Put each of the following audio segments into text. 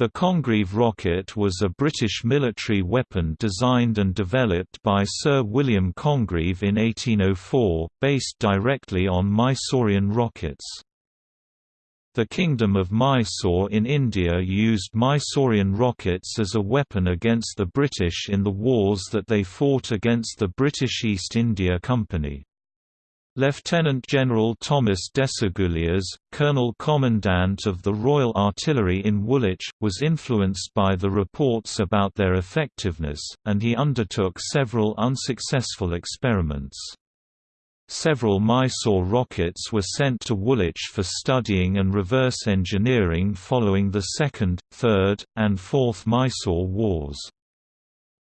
The Congreve rocket was a British military weapon designed and developed by Sir William Congreve in 1804, based directly on Mysorean rockets. The Kingdom of Mysore in India used Mysorean rockets as a weapon against the British in the wars that they fought against the British East India Company. Lieutenant General Thomas Desaguliers, Colonel Commandant of the Royal Artillery in Woolwich, was influenced by the reports about their effectiveness, and he undertook several unsuccessful experiments. Several Mysore rockets were sent to Woolwich for studying and reverse engineering following the Second, Third, and Fourth Mysore Wars.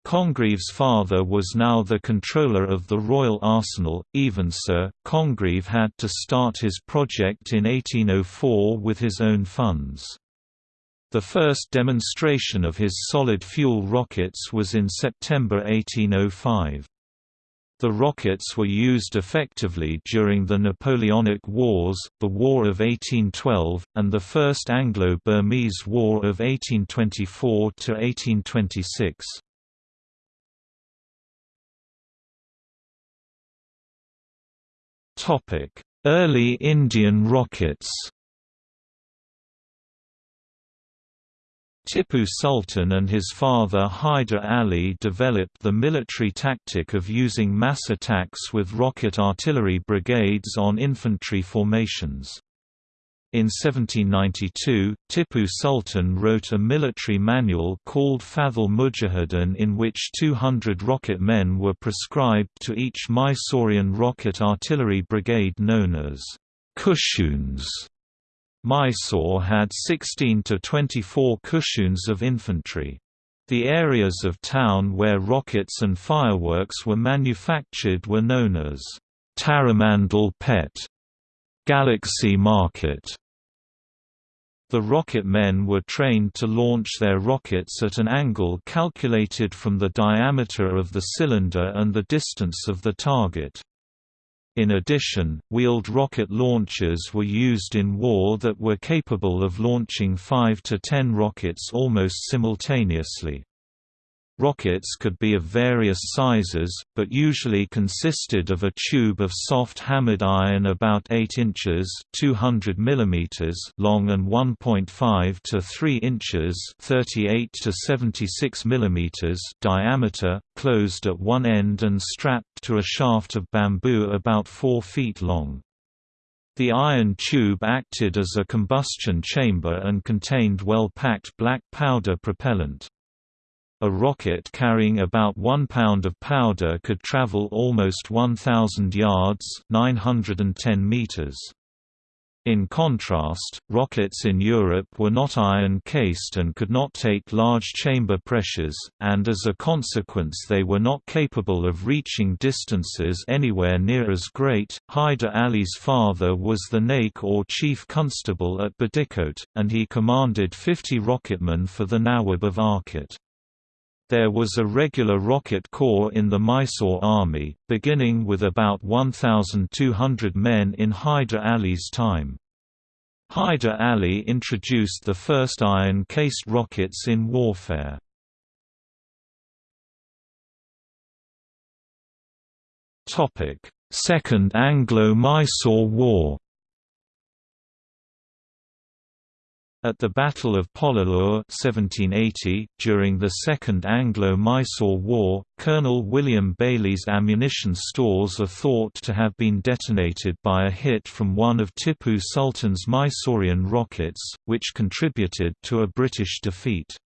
Congreve's father was now the controller of the Royal Arsenal, even so, Congreve had to start his project in 1804 with his own funds. The first demonstration of his solid-fuel rockets was in September 1805. The rockets were used effectively during the Napoleonic Wars, the War of 1812, and the First Anglo-Burmese War of 1824–1826. Early Indian rockets Tipu Sultan and his father Hyder Ali developed the military tactic of using mass attacks with rocket artillery brigades on infantry formations. In 1792, Tipu Sultan wrote a military manual called Fathul Mujahideen in which 200 rocket men were prescribed to each Mysorean rocket artillery brigade known as Kushuns. Mysore had 16 to 24 Kushuns of infantry. The areas of town where rockets and fireworks were manufactured were known as Taramandal Pet Galaxy Market. The rocket men were trained to launch their rockets at an angle calculated from the diameter of the cylinder and the distance of the target. In addition, wheeled rocket launchers were used in war that were capable of launching 5 to 10 rockets almost simultaneously. Rockets could be of various sizes, but usually consisted of a tube of soft hammered iron about 8 inches 200 mm long and 1.5 to 3 inches 38 to 76 mm diameter, closed at one end and strapped to a shaft of bamboo about 4 feet long. The iron tube acted as a combustion chamber and contained well-packed black powder propellant. A rocket carrying about 1 pound of powder could travel almost 1,000 yards 910 meters. In contrast, rockets in Europe were not iron-cased and could not take large chamber pressures, and as a consequence they were not capable of reaching distances anywhere near as great. Hyder Ali's father was the Naik or chief constable at Badikot, and he commanded 50 rocketmen for the Nawab of Arcot. There was a regular rocket corps in the Mysore army, beginning with about 1,200 men in Hyder Ali's time. Hyder Ali introduced the first iron-cased rockets in warfare. Second Anglo-Mysore War At the Battle of Pollilur 1780, during the Second Anglo-Mysore War, Colonel William Baillie's ammunition stores are thought to have been detonated by a hit from one of Tipu Sultan's Mysorean rockets, which contributed to a British defeat.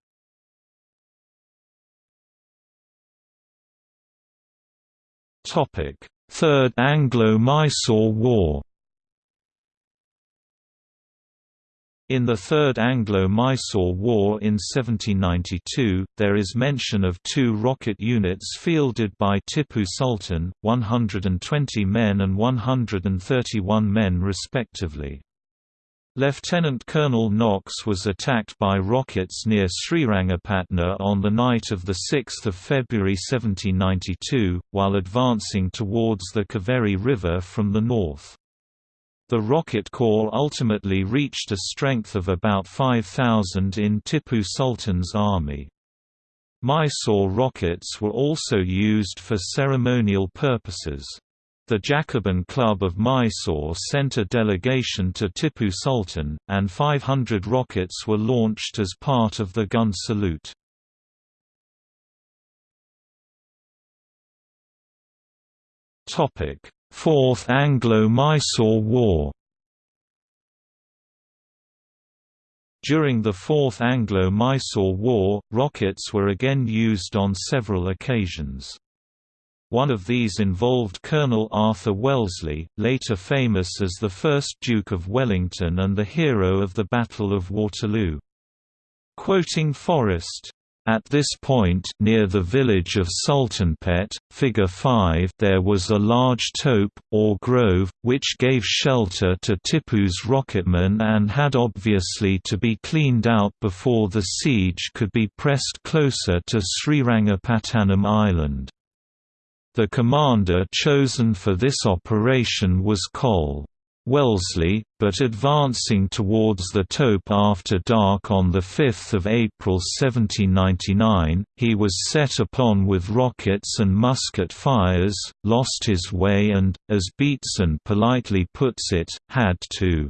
Third Anglo-Mysore War In the Third Anglo-Mysore War in 1792, there is mention of two rocket units fielded by Tipu Sultan, 120 men and 131 men respectively. Lieutenant Colonel Knox was attacked by rockets near Srirangapatna on the night of 6 February 1792, while advancing towards the Kaveri River from the north. The rocket corps ultimately reached a strength of about 5,000 in Tipu Sultan's army. Mysore rockets were also used for ceremonial purposes. The Jacobin Club of Mysore sent a delegation to Tipu Sultan, and 500 rockets were launched as part of the gun salute. Fourth Anglo-Mysore War During the Fourth Anglo-Mysore War, rockets were again used on several occasions. One of these involved Colonel Arthur Wellesley, later famous as the first Duke of Wellington and the hero of the Battle of Waterloo. Quoting Forrest, at this point near the village of Sultanpet, figure 5 there was a large tope, or grove, which gave shelter to Tipu's rocketmen and had obviously to be cleaned out before the siege could be pressed closer to Srirangapattanam Island. The commander chosen for this operation was Col. Wellesley, but advancing towards the tope after dark on 5 April 1799, he was set upon with rockets and musket fires, lost his way and, as Beatson politely puts it, had to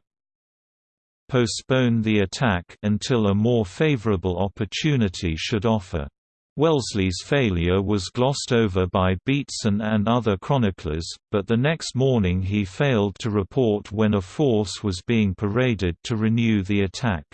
postpone the attack until a more favorable opportunity should offer. Wellesley's failure was glossed over by Beatson and other chroniclers, but the next morning he failed to report when a force was being paraded to renew the attack.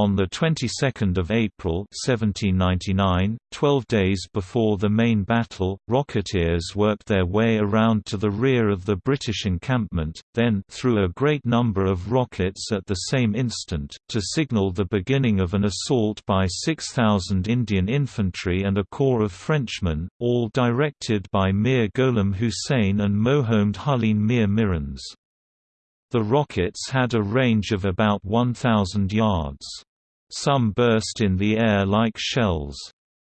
On the 22nd of April 1799, 12 days before the main battle, Rocketeers worked their way around to the rear of the British encampment, then threw a great number of rockets at the same instant, to signal the beginning of an assault by 6,000 Indian infantry and a corps of Frenchmen, all directed by Mir Gholam Hussain and Mohomed Huline Mir Mirans. The rockets had a range of about 1,000 yards. Some burst in the air like shells.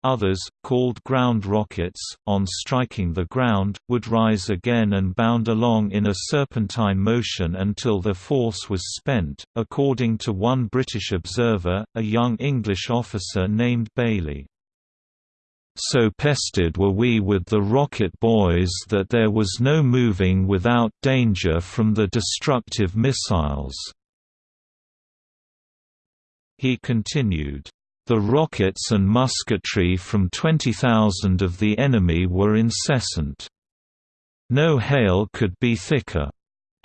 Others, called ground rockets, on striking the ground, would rise again and bound along in a serpentine motion until their force was spent, according to one British observer, a young English officer named Bailey. So pestered were we with the rocket boys that there was no moving without danger from the destructive missiles. He continued, "...the rockets and musketry from 20,000 of the enemy were incessant. No hail could be thicker."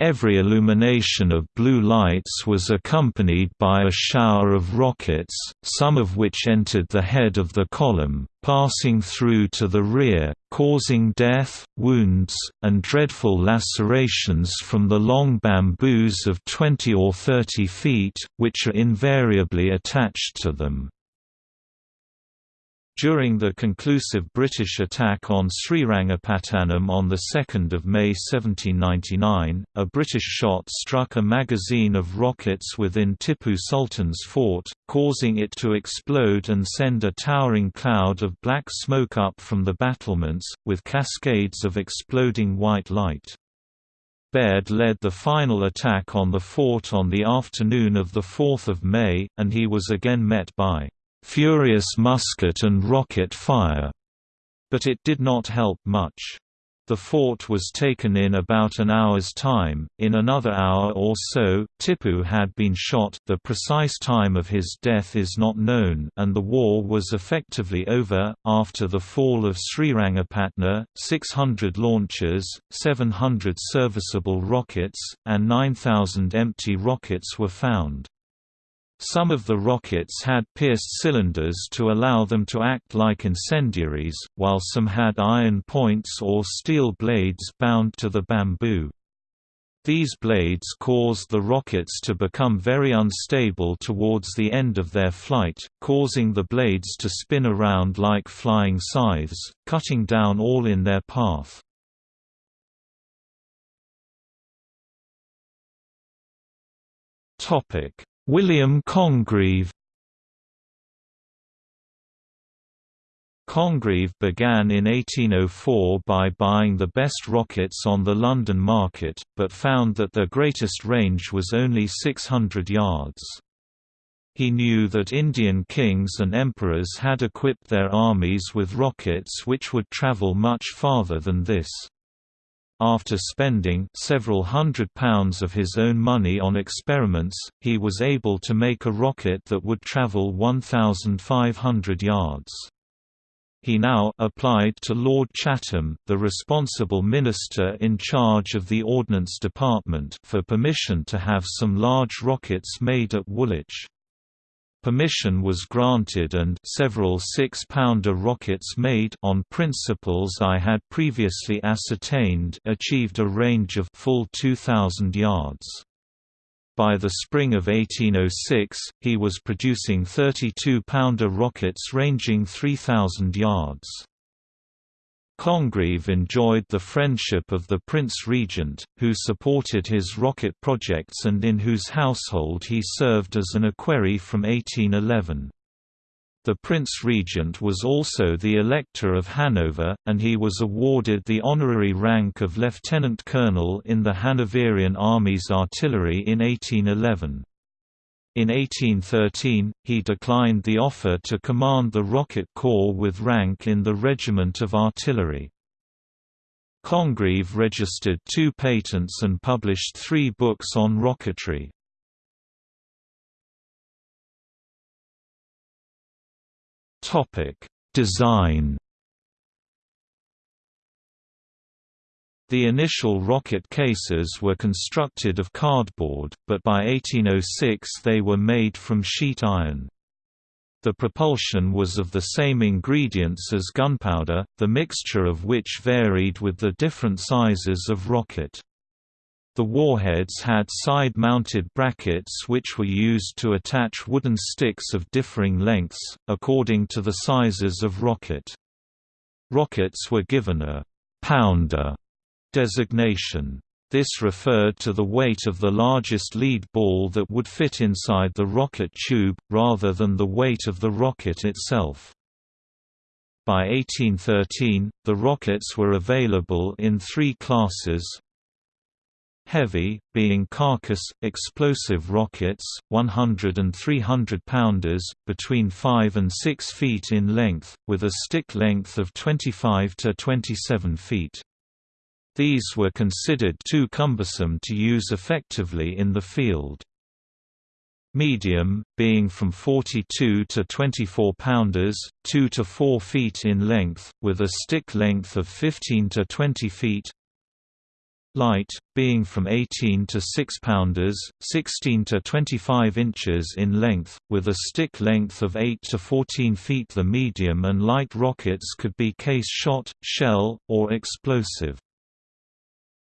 Every illumination of blue lights was accompanied by a shower of rockets, some of which entered the head of the column, passing through to the rear, causing death, wounds, and dreadful lacerations from the long bamboos of 20 or 30 feet, which are invariably attached to them. During the conclusive British attack on Srirangapattanam on 2 May 1799, a British shot struck a magazine of rockets within Tipu Sultan's fort, causing it to explode and send a towering cloud of black smoke up from the battlements, with cascades of exploding white light. Baird led the final attack on the fort on the afternoon of 4 May, and he was again met by furious musket and rocket fire, but it did not help much. The fort was taken in about an hour's time. In another hour or so, Tipu had been shot. The precise time of his death is not known, and the war was effectively over. After the fall of Srirangapatna, 600 launchers, 700 serviceable rockets, and 9,000 empty rockets were found. Some of the rockets had pierced cylinders to allow them to act like incendiaries, while some had iron points or steel blades bound to the bamboo. These blades caused the rockets to become very unstable towards the end of their flight, causing the blades to spin around like flying scythes, cutting down all in their path. Topic: – William Congreve Congreve began in 1804 by buying the best rockets on the London market, but found that their greatest range was only 600 yards. He knew that Indian kings and emperors had equipped their armies with rockets which would travel much farther than this. After spending several hundred pounds of his own money on experiments, he was able to make a rocket that would travel 1,500 yards. He now applied to Lord Chatham, the responsible minister in charge of the Ordnance Department for permission to have some large rockets made at Woolwich. Permission was granted and several six-pounder rockets made on principles I had previously ascertained achieved a range of full 2,000 yards. By the spring of 1806, he was producing 32-pounder rockets ranging 3,000 yards. Congreve enjoyed the friendship of the Prince Regent, who supported his rocket projects and in whose household he served as an equerry from 1811. The Prince Regent was also the Elector of Hanover, and he was awarded the honorary rank of lieutenant colonel in the Hanoverian Army's artillery in 1811. In 1813, he declined the offer to command the Rocket Corps with rank in the Regiment of Artillery. Congreve registered two patents and published three books on rocketry. Design. The initial rocket cases were constructed of cardboard, but by 1806 they were made from sheet iron. The propulsion was of the same ingredients as gunpowder, the mixture of which varied with the different sizes of rocket. The warheads had side-mounted brackets which were used to attach wooden sticks of differing lengths, according to the sizes of rocket. Rockets were given a «pounder» designation. This referred to the weight of the largest lead ball that would fit inside the rocket tube, rather than the weight of the rocket itself. By 1813, the rockets were available in three classes, Heavy, being carcass, explosive rockets, 100 and 300 pounders, between 5 and 6 feet in length, with a stick length of 25 to 27 feet. These were considered too cumbersome to use effectively in the field. Medium, being from 42 to 24 pounders, 2 to 4 feet in length, with a stick length of 15 to 20 feet, Light, being from 18 to 6 pounders, 16 to 25 inches in length, with a stick length of 8 to 14 feet. The medium and light rockets could be case shot, shell, or explosive.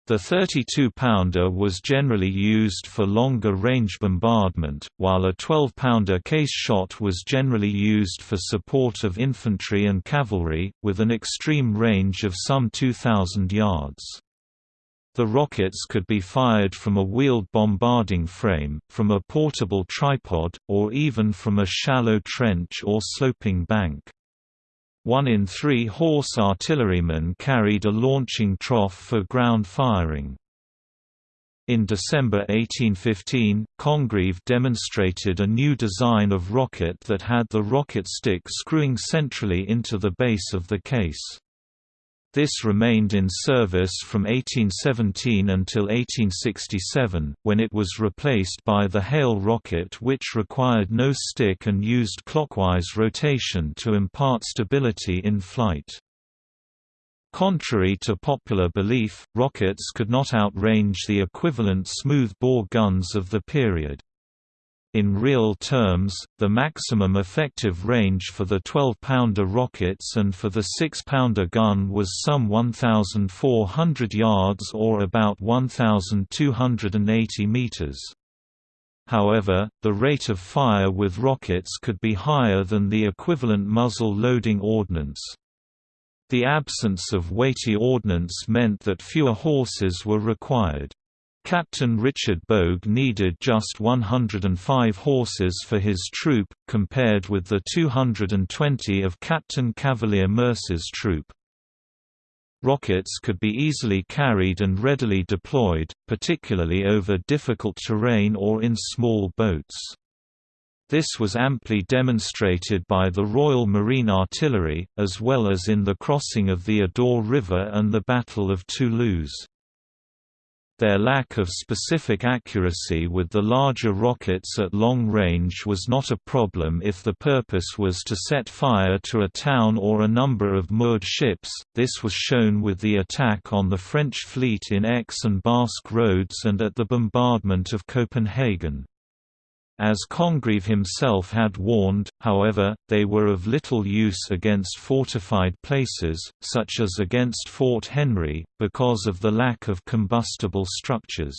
The 32-pounder was generally used for longer-range bombardment, while a 12-pounder case shot was generally used for support of infantry and cavalry, with an extreme range of some 2,000 yards. The rockets could be fired from a wheeled bombarding frame, from a portable tripod, or even from a shallow trench or sloping bank. One in three horse artillerymen carried a launching trough for ground firing. In December 1815, Congreve demonstrated a new design of rocket that had the rocket stick screwing centrally into the base of the case. This remained in service from 1817 until 1867, when it was replaced by the Hale rocket which required no stick and used clockwise rotation to impart stability in flight. Contrary to popular belief, rockets could not outrange the equivalent smoothbore guns of the period. In real terms, the maximum effective range for the 12-pounder rockets and for the 6-pounder gun was some 1,400 yards or about 1,280 meters. However, the rate of fire with rockets could be higher than the equivalent muzzle-loading ordnance. The absence of weighty ordnance meant that fewer horses were required. Captain Richard Bogue needed just 105 horses for his troop, compared with the 220 of Captain Cavalier Mercer's troop. Rockets could be easily carried and readily deployed, particularly over difficult terrain or in small boats. This was amply demonstrated by the Royal Marine Artillery, as well as in the crossing of the Adour River and the Battle of Toulouse. Their lack of specific accuracy with the larger rockets at long range was not a problem if the purpose was to set fire to a town or a number of moored ships, this was shown with the attack on the French fleet in Aix and Basque roads and at the bombardment of Copenhagen. As Congreve himself had warned, however, they were of little use against fortified places, such as against Fort Henry, because of the lack of combustible structures.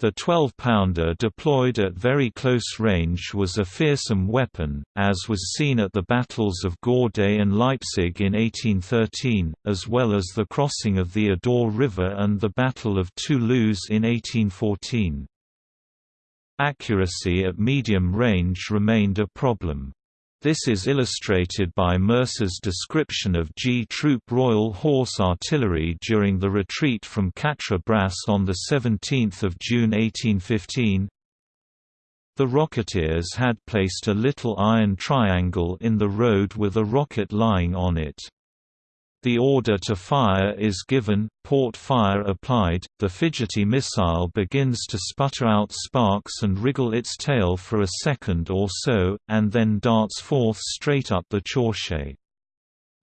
The 12-pounder deployed at very close range was a fearsome weapon, as was seen at the battles of Gourbet and Leipzig in 1813, as well as the crossing of the Adour River and the Battle of Toulouse in 1814. Accuracy at medium range remained a problem. This is illustrated by Mercer's description of G Troop Royal Horse Artillery during the retreat from Quatre Bras on 17 June 1815. The Rocketeers had placed a little iron triangle in the road with a rocket lying on it. The order to fire is given, port fire applied, the fidgety missile begins to sputter out sparks and wriggle its tail for a second or so, and then darts forth straight up the chaussée.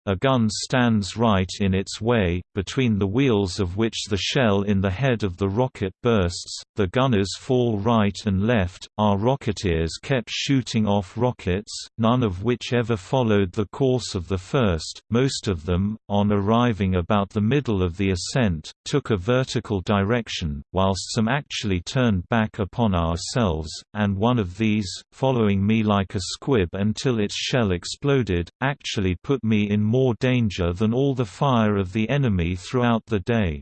A gun stands right in its way, between the wheels of which the shell in the head of the rocket bursts, the gunners fall right and left, our rocketeers kept shooting off rockets, none of which ever followed the course of the first, most of them, on arriving about the middle of the ascent, took a vertical direction, whilst some actually turned back upon ourselves, and one of these, following me like a squib until its shell exploded, actually put me in more danger than all the fire of the enemy throughout the day.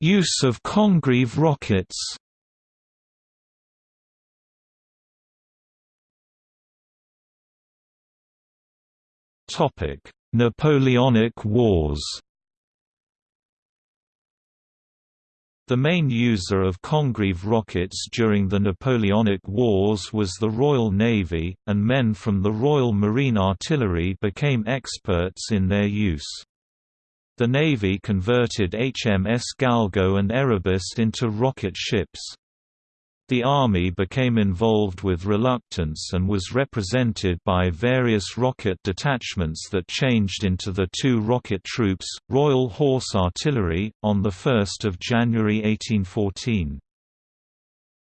Use of Congreve rockets Napoleonic Wars The main user of Congreve rockets during the Napoleonic Wars was the Royal Navy, and men from the Royal Marine Artillery became experts in their use. The Navy converted HMS Galgo and Erebus into rocket ships. The Army became involved with reluctance and was represented by various rocket detachments that changed into the two rocket troops, Royal Horse Artillery, on 1 January 1814.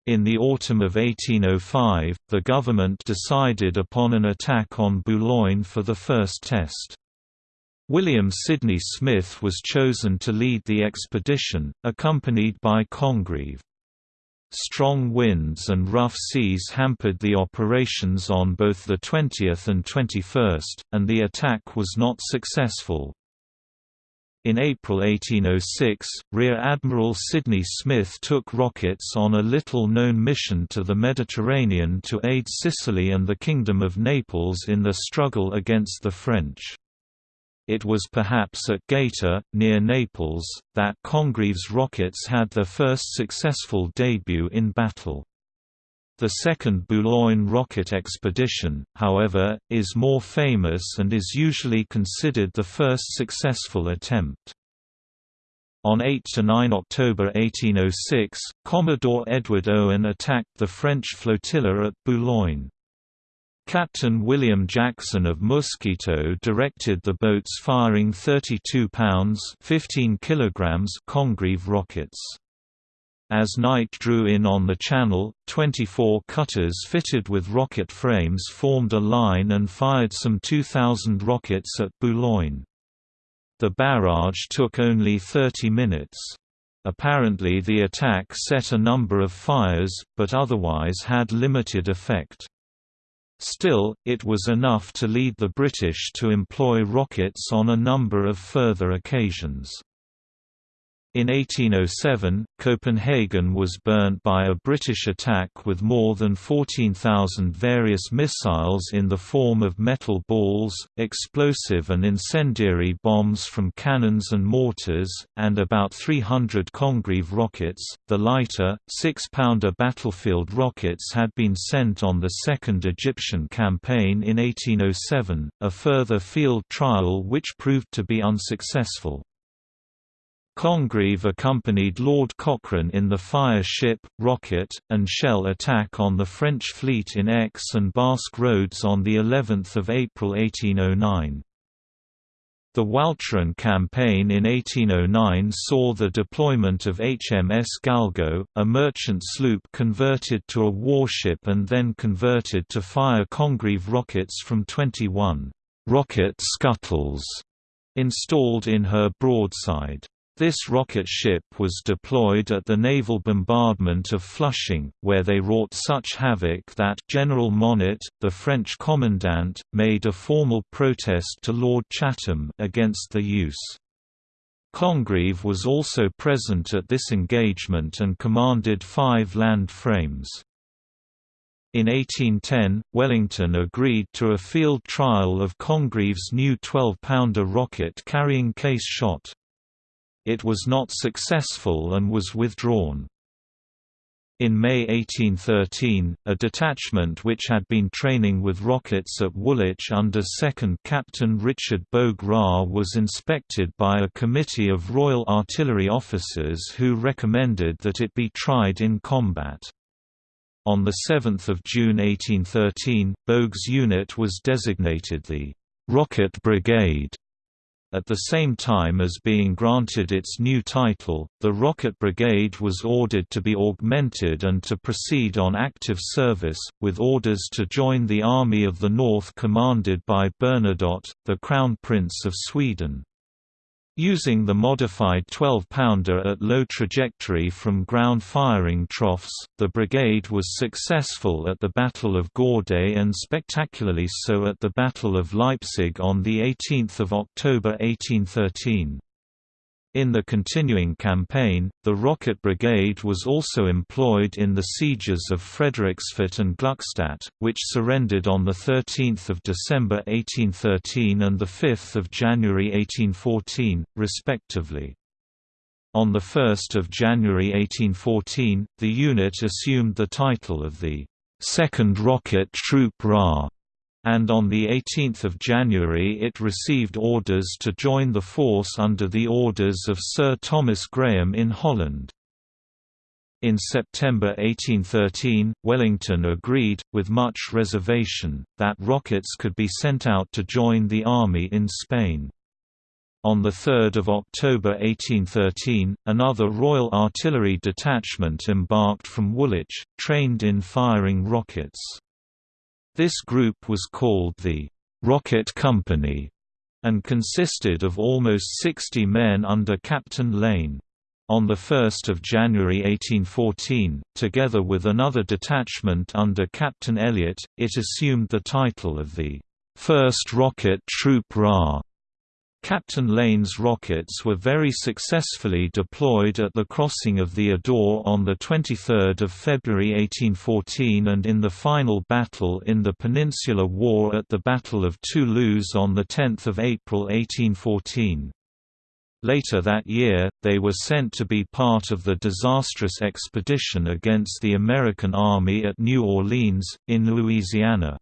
In the autumn of 1805, the government decided upon an attack on Boulogne for the first test. William Sidney Smith was chosen to lead the expedition, accompanied by Congreve. Strong winds and rough seas hampered the operations on both the 20th and 21st, and the attack was not successful. In April 1806, Rear Admiral Sidney Smith took rockets on a little-known mission to the Mediterranean to aid Sicily and the Kingdom of Naples in their struggle against the French. It was perhaps at Gaeta, near Naples, that Congreve's rockets had their first successful debut in battle. The second Boulogne rocket expedition, however, is more famous and is usually considered the first successful attempt. On 8–9 October 1806, Commodore Edward Owen attacked the French flotilla at Boulogne. Captain William Jackson of Mosquito directed the boats firing 32 pounds 15 kilograms Congreve rockets. As night drew in on the channel, 24 cutters fitted with rocket frames formed a line and fired some 2,000 rockets at Boulogne. The barrage took only 30 minutes. Apparently the attack set a number of fires, but otherwise had limited effect. Still, it was enough to lead the British to employ rockets on a number of further occasions. In 1807, Copenhagen was burnt by a British attack with more than 14,000 various missiles in the form of metal balls, explosive and incendiary bombs from cannons and mortars, and about 300 Congreve rockets. The lighter, 6 pounder battlefield rockets had been sent on the Second Egyptian Campaign in 1807, a further field trial which proved to be unsuccessful. Congreve accompanied Lord Cochrane in the fire ship, rocket, and shell attack on the French fleet in Aix and Basque Roads on of April 1809. The Walcheren campaign in 1809 saw the deployment of HMS Galgo, a merchant sloop converted to a warship and then converted to fire Congreve rockets from 21 rocket scuttles installed in her broadside. This rocket ship was deployed at the naval bombardment of Flushing, where they wrought such havoc that General Monnet, the French commandant, made a formal protest to Lord Chatham against the use. Congreve was also present at this engagement and commanded five land frames. In 1810, Wellington agreed to a field trial of Congreve's new 12-pounder rocket carrying case shot. It was not successful and was withdrawn. In May 1813, a detachment which had been training with rockets at Woolwich under 2nd Captain Richard Bogue RA was inspected by a committee of Royal Artillery officers who recommended that it be tried in combat. On 7 June 1813, Bogue's unit was designated the «Rocket Brigade» At the same time as being granted its new title, the Rocket Brigade was ordered to be augmented and to proceed on active service, with orders to join the Army of the North commanded by Bernadotte, the Crown Prince of Sweden. Using the modified 12-pounder at low trajectory from ground firing troughs, the brigade was successful at the Battle of Gourbet and spectacularly so at the Battle of Leipzig on 18 October 1813. In the continuing campaign, the Rocket Brigade was also employed in the sieges of Frederiksfort and Gluckstadt, which surrendered on 13 December 1813 and 5 January 1814, respectively. On 1 January 1814, the unit assumed the title of the 2nd Rocket Troop RA and on 18 January it received orders to join the force under the orders of Sir Thomas Graham in Holland. In September 1813, Wellington agreed, with much reservation, that rockets could be sent out to join the army in Spain. On 3 October 1813, another Royal Artillery detachment embarked from Woolwich, trained in firing rockets. This group was called the Rocket Company and consisted of almost 60 men under Captain Lane. On 1 January 1814, together with another detachment under Captain Elliot, it assumed the title of the 1st Rocket Troop RA. Captain Lane's rockets were very successfully deployed at the crossing of the Adour on 23 February 1814 and in the final battle in the Peninsular War at the Battle of Toulouse on 10 April 1814. Later that year, they were sent to be part of the disastrous expedition against the American Army at New Orleans, in Louisiana.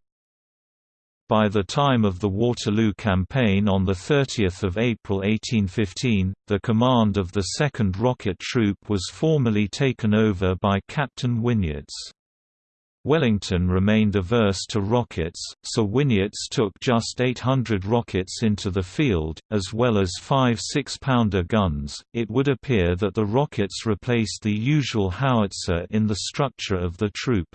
By the time of the Waterloo Campaign on 30 April 1815, the command of the 2nd Rocket Troop was formally taken over by Captain Whinyates. Wellington remained averse to rockets, so Whinyates took just 800 rockets into the field, as well as five 6-pounder guns. It would appear that the rockets replaced the usual howitzer in the structure of the troop.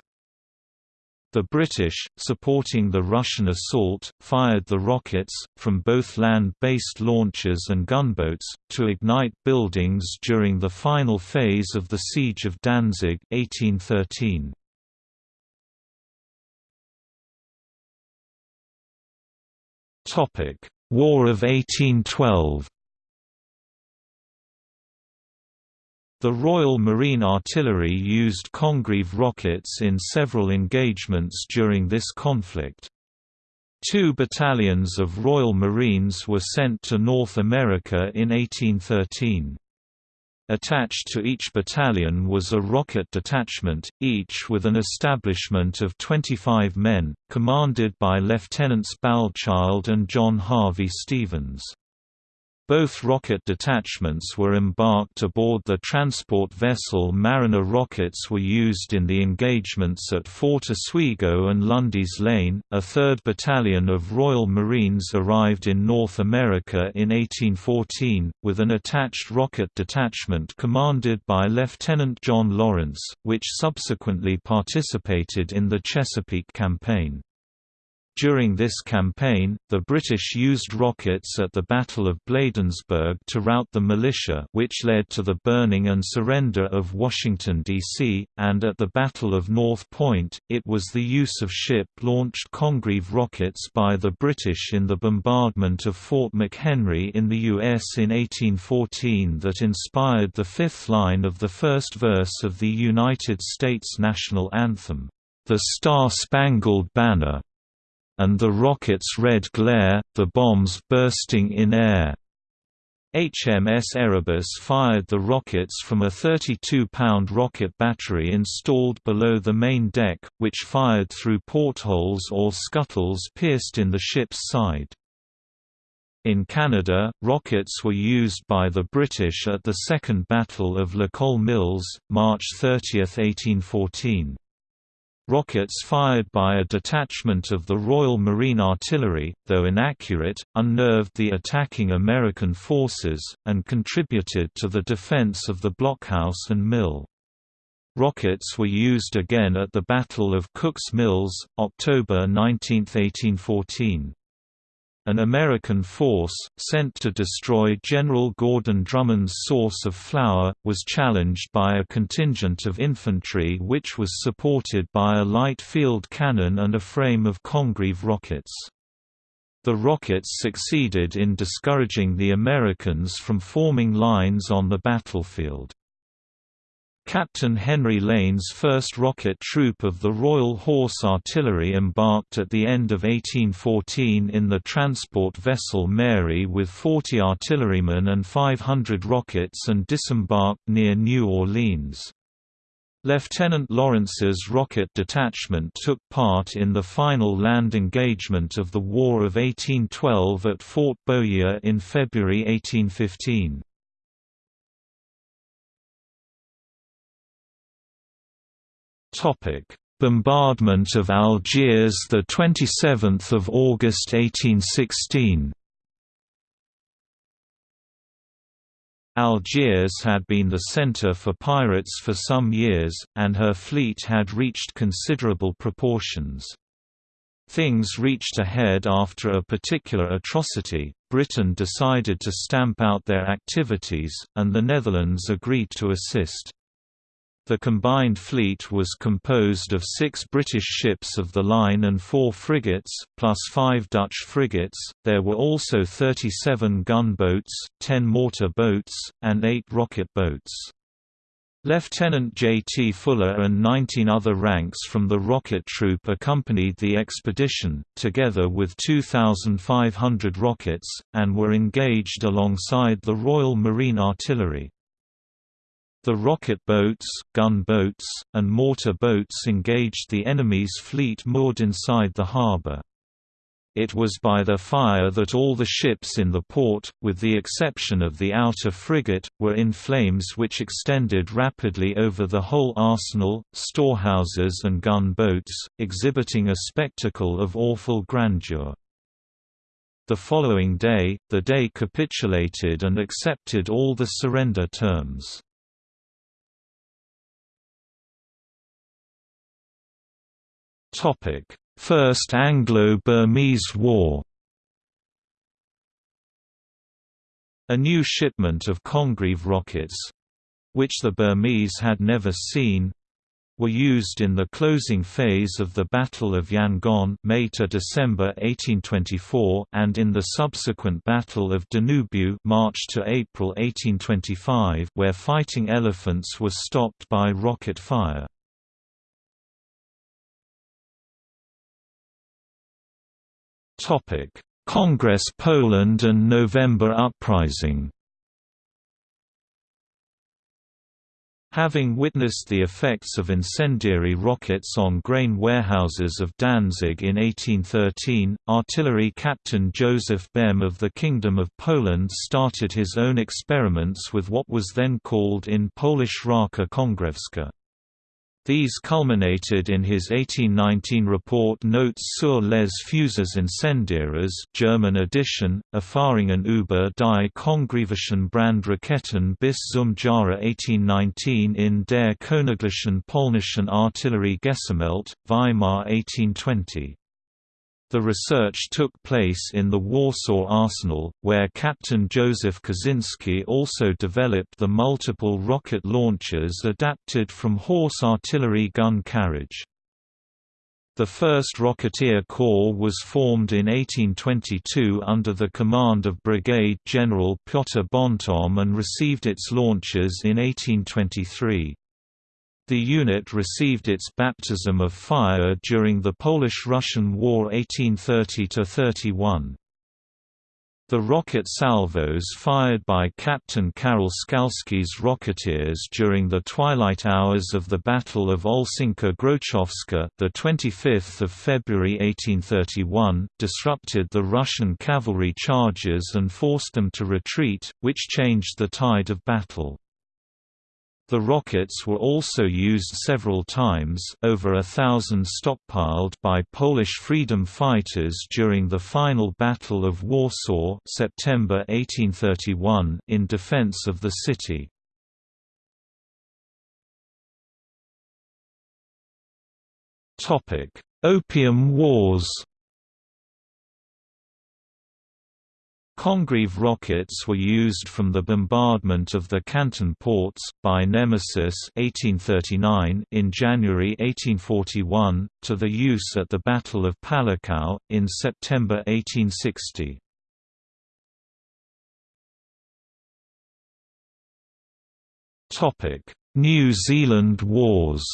The British, supporting the Russian assault, fired the rockets, from both land-based launchers and gunboats, to ignite buildings during the final phase of the Siege of Danzig 1813. War of 1812 The Royal Marine Artillery used Congreve rockets in several engagements during this conflict. Two battalions of Royal Marines were sent to North America in 1813. Attached to each battalion was a rocket detachment, each with an establishment of 25 men, commanded by Lieutenants Balchild and John Harvey Stevens. Both rocket detachments were embarked aboard the transport vessel Mariner rockets were used in the engagements at Fort Oswego and Lundy's Lane. A third battalion of Royal Marines arrived in North America in 1814, with an attached rocket detachment commanded by Lieutenant John Lawrence, which subsequently participated in the Chesapeake Campaign. During this campaign, the British used rockets at the Battle of Bladensburg to rout the militia which led to the burning and surrender of Washington, D.C., and at the Battle of North Point, it was the use of ship-launched Congreve rockets by the British in the bombardment of Fort McHenry in the U.S. in 1814 that inspired the fifth line of the first verse of the United States national anthem, "'The Star-Spangled Banner' and the rocket's red glare, the bombs bursting in air. HMS Erebus fired the rockets from a 32-pound rocket battery installed below the main deck, which fired through portholes or scuttles pierced in the ship's side. In Canada, rockets were used by the British at the Second Battle of La Colle Mills, March 30, 1814. Rockets fired by a detachment of the Royal Marine Artillery, though inaccurate, unnerved the attacking American forces, and contributed to the defense of the blockhouse and mill. Rockets were used again at the Battle of Cook's Mills, October 19, 1814. An American force, sent to destroy General Gordon Drummond's source of flour, was challenged by a contingent of infantry which was supported by a light field cannon and a frame of Congreve rockets. The rockets succeeded in discouraging the Americans from forming lines on the battlefield. Captain Henry Lane's first rocket troop of the Royal Horse Artillery embarked at the end of 1814 in the transport vessel Mary with 40 artillerymen and 500 rockets and disembarked near New Orleans. Lieutenant Lawrence's rocket detachment took part in the final land engagement of the War of 1812 at Fort Bowyer in February 1815. Topic: Bombardment of Algiers the 27th of August 1816. Algiers had been the center for pirates for some years, and her fleet had reached considerable proportions. Things reached a head after a particular atrocity, Britain decided to stamp out their activities, and the Netherlands agreed to assist. The combined fleet was composed of six British ships of the line and four frigates, plus five Dutch frigates. There were also 37 gunboats, 10 mortar boats, and 8 rocket boats. Lieutenant J. T. Fuller and 19 other ranks from the rocket troop accompanied the expedition, together with 2,500 rockets, and were engaged alongside the Royal Marine Artillery. The rocket boats, gun boats, and mortar boats engaged the enemy's fleet moored inside the harbor. It was by their fire that all the ships in the port, with the exception of the outer frigate, were in flames which extended rapidly over the whole arsenal, storehouses and gun boats, exhibiting a spectacle of awful grandeur. The following day, the Dey capitulated and accepted all the surrender terms. First Anglo-Burmese War A new shipment of Congreve rockets—which the Burmese had never seen, were used in the closing phase of the Battle of Yangon May to December 1824 and in the subsequent Battle of Danubyu March to April 1825 where fighting elephants were stopped by rocket fire. Congress Poland and November Uprising Having witnessed the effects of incendiary rockets on grain warehouses of Danzig in 1813, artillery captain Joseph Bem of the Kingdom of Poland started his own experiments with what was then called in Polish Raka Kongrewska. These culminated in his 1819 report Notes sur les Fusées incendiaires German edition, Erfahrungen über die Kongrevischen Brandraketen bis zum Jahre 1819 in der Königlichen Polnischen Artillerie Gesammelt, Weimar 1820. The research took place in the Warsaw Arsenal, where Captain Joseph Kosinski also developed the multiple rocket launchers adapted from horse artillery gun carriage. The 1st Rocketeer Corps was formed in 1822 under the command of Brigade General Piotr Bontemps and received its launchers in 1823. The unit received its baptism of fire during the Polish–Russian War 1830–31. The rocket salvos fired by Captain Karol Skalski's Rocketeers during the twilight hours of the Battle of Olszynka-Grochowska, the 25th of February 1831, disrupted the Russian cavalry charges and forced them to retreat, which changed the tide of battle. The rockets were also used several times over a thousand stockpiled by Polish freedom fighters during the final Battle of Warsaw September 1831 in defense of the city. Opium Wars Congreve rockets were used from the bombardment of the Canton ports, by Nemesis 1839 in January 1841, to the use at the Battle of Palikao, in September 1860. New Zealand Wars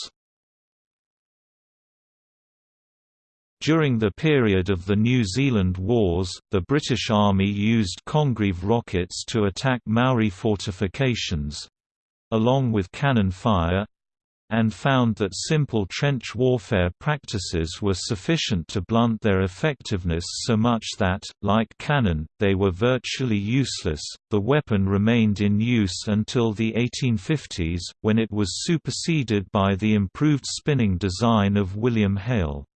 During the period of the New Zealand Wars, the British Army used Congreve rockets to attack Maori fortifications—along with cannon fire, and found that simple trench warfare practices were sufficient to blunt their effectiveness so much that, like cannon, they were virtually useless. The weapon remained in use until the 1850s, when it was superseded by the improved spinning design of William Hale.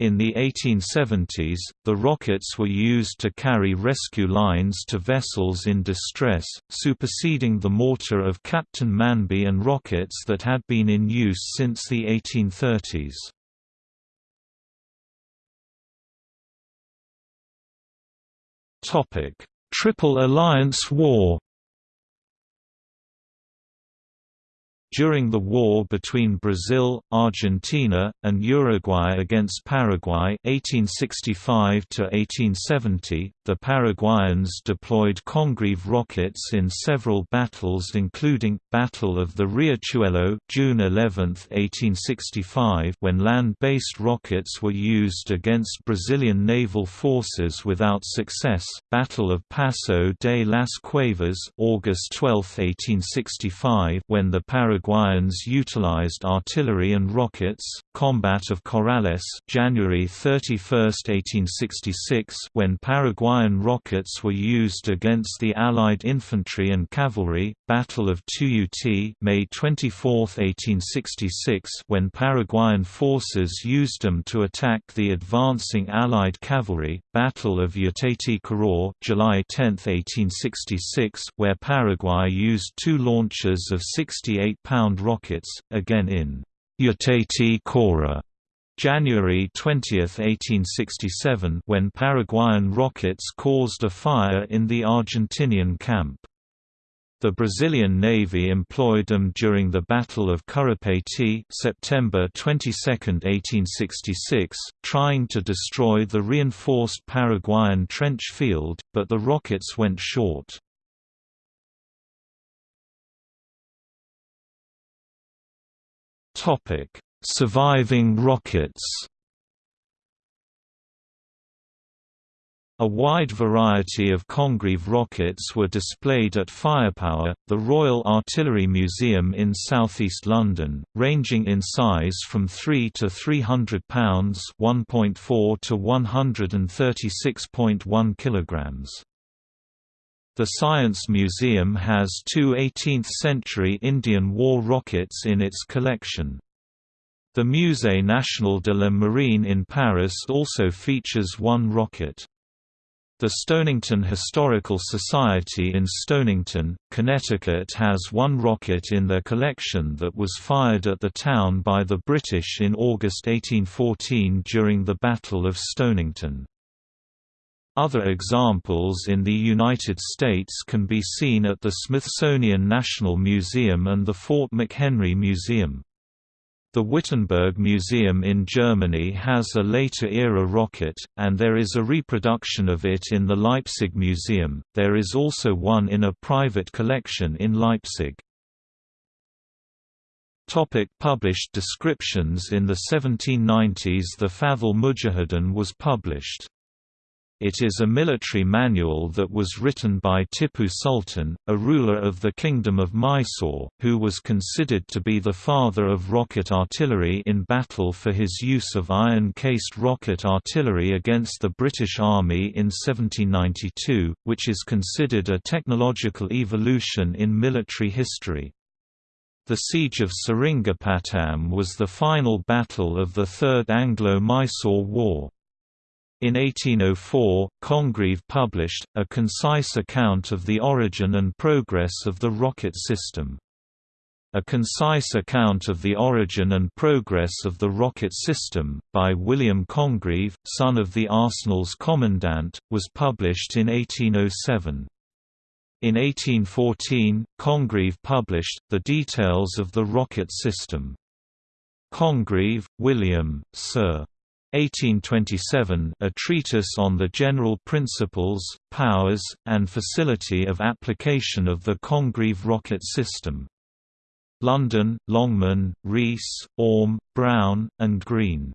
In the 1870s, the rockets were used to carry rescue lines to vessels in distress, superseding the mortar of Captain Manby and rockets that had been in use since the 1830s. Triple Alliance War During the war between Brazil, Argentina, and Uruguay against Paraguay 1865 the Paraguayans deployed Congreve rockets in several battles including, Battle of the Riachuelo June 11, 1865 when land-based rockets were used against Brazilian naval forces without success, Battle of Paso de las Cuevas August 12, 1865 when the Paraguayans Paraguayans utilized artillery and rockets. Combat of Corrales, January 31, 1866, when Paraguayan rockets were used against the Allied infantry and cavalry. Battle of Tuyuti, May 24, 1866, when Paraguayan forces used them to attack the advancing Allied cavalry. Battle of Yatati-Caror, July 10, 1866, where Paraguay used two launchers of 68 pound rockets, again in Yatayty Corá. January 20, 1867 when Paraguayan rockets caused a fire in the Argentinian camp. The Brazilian Navy employed them during the Battle of Curupayty September 22, 1866, trying to destroy the reinforced Paraguayan trench field, but the rockets went short. Surviving rockets A wide variety of Congreve rockets were displayed at Firepower, the Royal Artillery Museum in southeast London, ranging in size from 3 to 300 pounds (1.4 to 136.1 kilograms). The Science Museum has two 18th-century Indian war rockets in its collection. The Musée National de la Marine in Paris also features one rocket. The Stonington Historical Society in Stonington, Connecticut has one rocket in their collection that was fired at the town by the British in August 1814 during the Battle of Stonington. Other examples in the United States can be seen at the Smithsonian National Museum and the Fort McHenry Museum. The Wittenberg Museum in Germany has a later-era rocket, and there is a reproduction of it in the Leipzig Museum. There is also one in a private collection in Leipzig. Topic published descriptions In the 1790s the Fath al-Mujahideen was published. It is a military manual that was written by Tipu Sultan, a ruler of the Kingdom of Mysore, who was considered to be the father of rocket artillery in battle for his use of iron-cased rocket artillery against the British Army in 1792, which is considered a technological evolution in military history. The Siege of Seringapatam was the final battle of the Third Anglo-Mysore War. In 1804, Congreve published, a concise account of the origin and progress of the rocket system. A Concise Account of the Origin and Progress of the Rocket System, by William Congreve, son of the Arsenal's commandant, was published in 1807. In 1814, Congreve published, The Details of the Rocket System. Congreve, William, Sir. 1827 a treatise on the general principles, powers, and facility of application of the Congreve rocket system. London, Longman, Rees, Orme, Brown, and Green.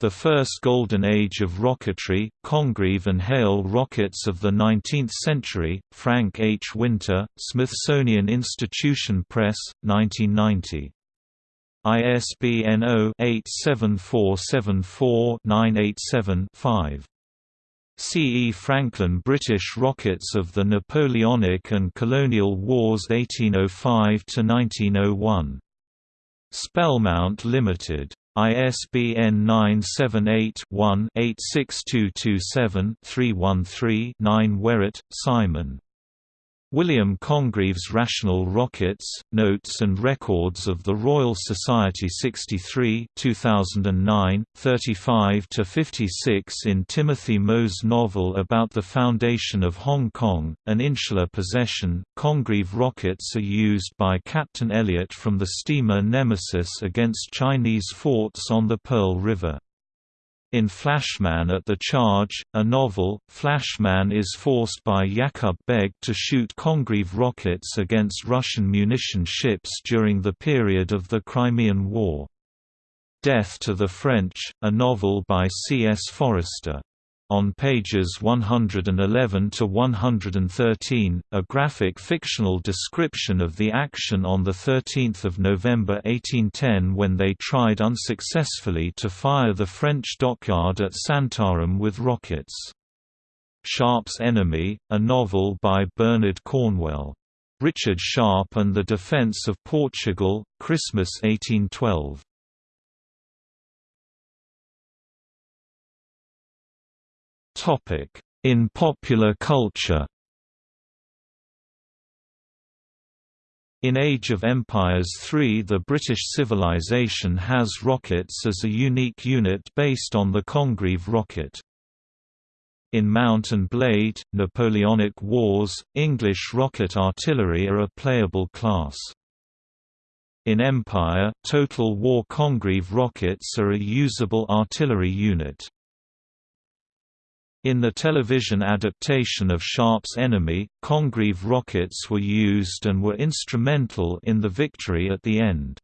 The First Golden Age of Rocketry, Congreve and Hale Rockets of the Nineteenth Century, Frank H. Winter, Smithsonian Institution Press, 1990. ISBN 0-87474-987-5. C. E. Franklin British rockets of the Napoleonic and Colonial Wars 1805–1901. Spellmount Limited. ISBN 978-1-86227-313-9 Werrett, Simon. William Congreve's Rational Rockets, Notes and Records of the Royal Society 63 2009, 35–56 in Timothy Mo's novel about the foundation of Hong Kong, an insular possession, Congreve rockets are used by Captain Elliot from the steamer Nemesis against Chinese forts on the Pearl River. In Flashman at the Charge, a novel, Flashman is forced by Yakub Beg to shoot Congreve rockets against Russian munition ships during the period of the Crimean War. Death to the French, a novel by C. S. Forester on pages 111 to 113, a graphic fictional description of the action on 13 November 1810 when they tried unsuccessfully to fire the French dockyard at Santarem with rockets. Sharpe's Enemy, a novel by Bernard Cornwell. Richard Sharpe and the Defence of Portugal, Christmas 1812. In popular culture In Age of Empires III the British civilization has rockets as a unique unit based on the Congreve rocket. In Mount and Blade, Napoleonic Wars, English rocket artillery are a playable class. In Empire, Total War Congreve rockets are a usable artillery unit. In the television adaptation of Sharpe's Enemy, Congreve rockets were used and were instrumental in the victory at the end.